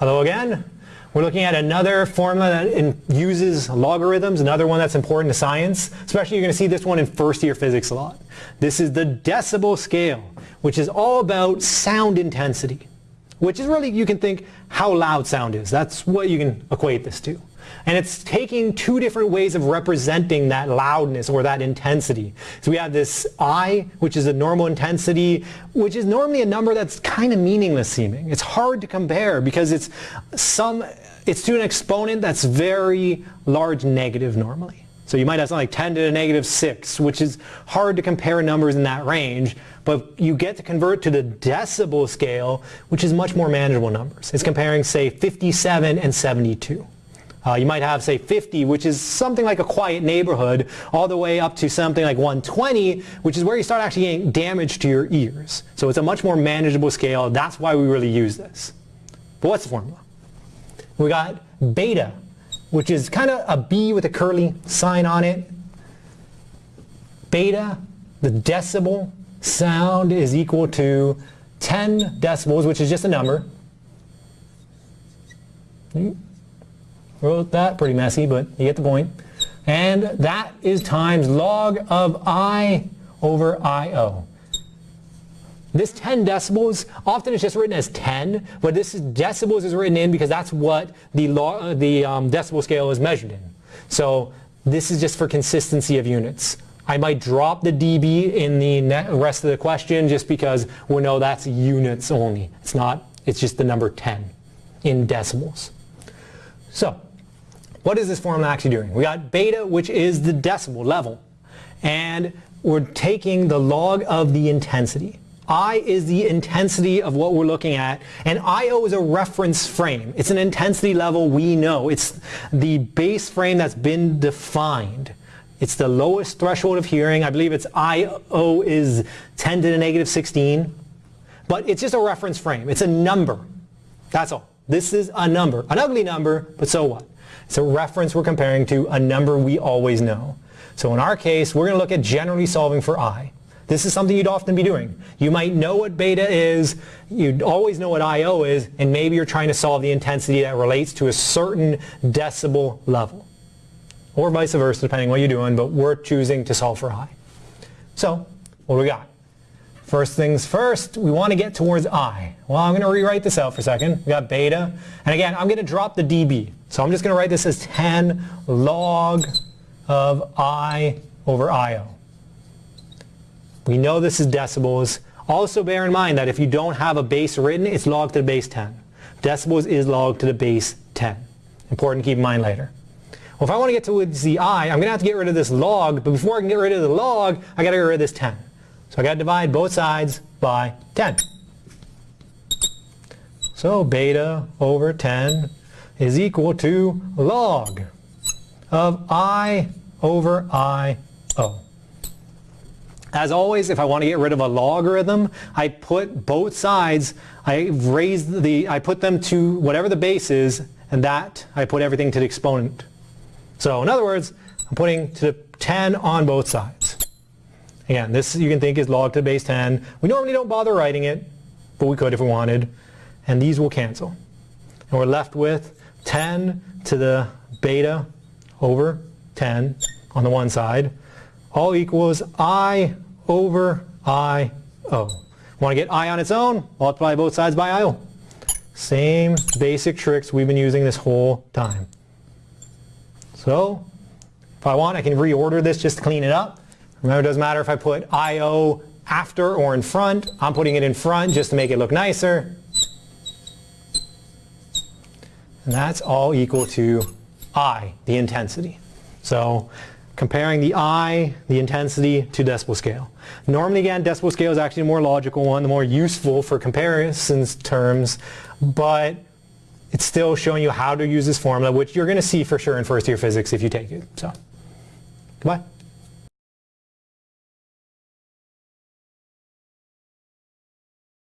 Hello again. We're looking at another formula that uses logarithms, another one that's important to science. Especially you're going to see this one in first year physics a lot. This is the decibel scale, which is all about sound intensity. Which is really, you can think how loud sound is. That's what you can equate this to. And it's taking two different ways of representing that loudness or that intensity. So we have this I, which is a normal intensity, which is normally a number that's kind of meaningless seeming. It's hard to compare because it's some, it's to an exponent that's very large negative normally. So you might have something like 10 to the negative 6, which is hard to compare numbers in that range, but you get to convert to the decibel scale, which is much more manageable numbers. It's comparing, say, 57 and 72. Uh, you might have, say, 50, which is something like a quiet neighborhood, all the way up to something like 120, which is where you start actually getting damage to your ears. So it's a much more manageable scale. That's why we really use this. But what's the formula? We got beta, which is kind of a B with a curly sign on it. Beta, the decibel sound is equal to 10 decibels, which is just a number. Wrote that pretty messy, but you get the point. And that is times log of I over IO. This 10 decibels, often it's just written as 10, but this is decibels is written in because that's what the, law, the um, decibel scale is measured in. So this is just for consistency of units. I might drop the dB in the rest of the question just because we know that's units only. It's not, it's just the number 10 in decibels. So what is this formula actually doing? We got beta, which is the decibel level, and we're taking the log of the intensity. I is the intensity of what we're looking at, and IO is a reference frame. It's an intensity level we know. It's the base frame that's been defined. It's the lowest threshold of hearing. I believe it's IO is 10 to the negative 16. But it's just a reference frame. It's a number. That's all. This is a number. An ugly number, but so what? It's a reference we're comparing to a number we always know. So in our case, we're going to look at generally solving for I. This is something you'd often be doing. You might know what beta is, you'd always know what IO is, and maybe you're trying to solve the intensity that relates to a certain decibel level. Or vice versa, depending what you're doing, but we're choosing to solve for I. So, what do we got? First things first, we want to get towards I. Well, I'm going to rewrite this out for a second. We got beta. And again, I'm going to drop the dB. So I'm just going to write this as 10 log of I over IO. We know this is decibels. Also bear in mind that if you don't have a base written, it's log to the base 10. Decibels is log to the base 10. Important to keep in mind later. Well, if I want to get towards the I, I'm going to have to get rid of this log, but before I can get rid of the log, I got to get rid of this 10. So I got to divide both sides by 10. So beta over 10 is equal to log of I over IO. As always, if I want to get rid of a logarithm, I put both sides, I raise the, I put them to whatever the base is, and that I put everything to the exponent. So in other words, I'm putting to the 10 on both sides. Again, this you can think is log to the base 10. We normally don't bother writing it, but we could if we wanted. And these will cancel. And we're left with 10 to the beta over 10 on the one side. All equals I over I O. Want to get I on its own? Multiply both sides by I O. Same basic tricks we've been using this whole time. So, if I want, I can reorder this just to clean it up. Remember, it doesn't matter if I put IO after or in front. I'm putting it in front just to make it look nicer. And that's all equal to I, the intensity. So comparing the I, the intensity, to decibel scale. Normally, again, decibel scale is actually the more logical one, the more useful for comparisons terms, but it's still showing you how to use this formula, which you're going to see for sure in first year physics if you take it. So, goodbye.